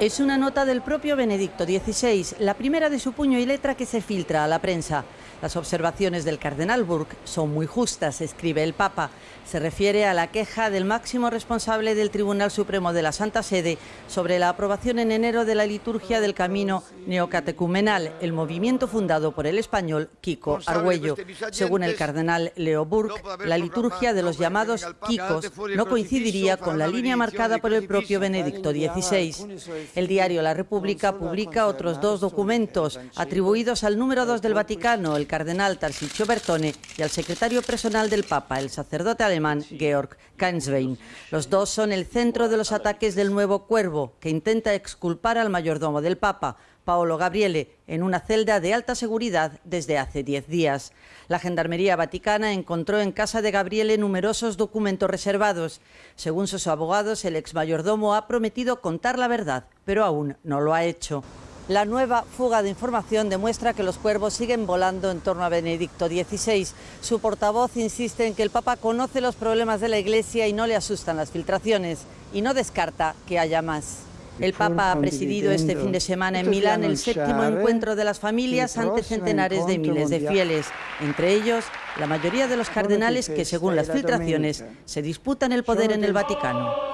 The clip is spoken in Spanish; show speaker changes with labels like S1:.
S1: Es una nota del propio Benedicto XVI, la primera de su puño y letra que se filtra a la prensa. Las observaciones del cardenal Burke son muy justas, escribe el Papa. Se refiere a la queja del máximo responsable del Tribunal Supremo de la Santa Sede sobre la aprobación en enero de la liturgia del camino neocatecumenal, el movimiento fundado por el español Kiko Argüello. Según el cardenal Leo Burke, la liturgia de los llamados Kikos no coincidiría con la línea marcada por el propio Benedicto XVI. El diario La República publica otros dos documentos atribuidos al número dos del Vaticano, el cardenal Tarsicio Bertone, y al secretario personal del Papa, el sacerdote alemán Georg Kanswein. Los dos son el centro de los ataques del nuevo Cuervo, que intenta exculpar al mayordomo del Papa, Paolo Gabriele, en una celda de alta seguridad desde hace diez días. La Gendarmería Vaticana encontró en casa de Gabriele numerosos documentos reservados. Según sus abogados, el ex mayordomo ha prometido contar la verdad, pero aún no lo ha hecho. La nueva fuga de información demuestra que los cuervos siguen volando en torno a Benedicto XVI. Su portavoz insiste en que el Papa conoce los problemas de la Iglesia y no le asustan las filtraciones, y no descarta que haya más. El Papa ha presidido este fin de semana en Milán el séptimo encuentro de las familias ante centenares de miles de fieles, entre ellos la mayoría de los cardenales que, según las filtraciones, se disputan el poder en el Vaticano.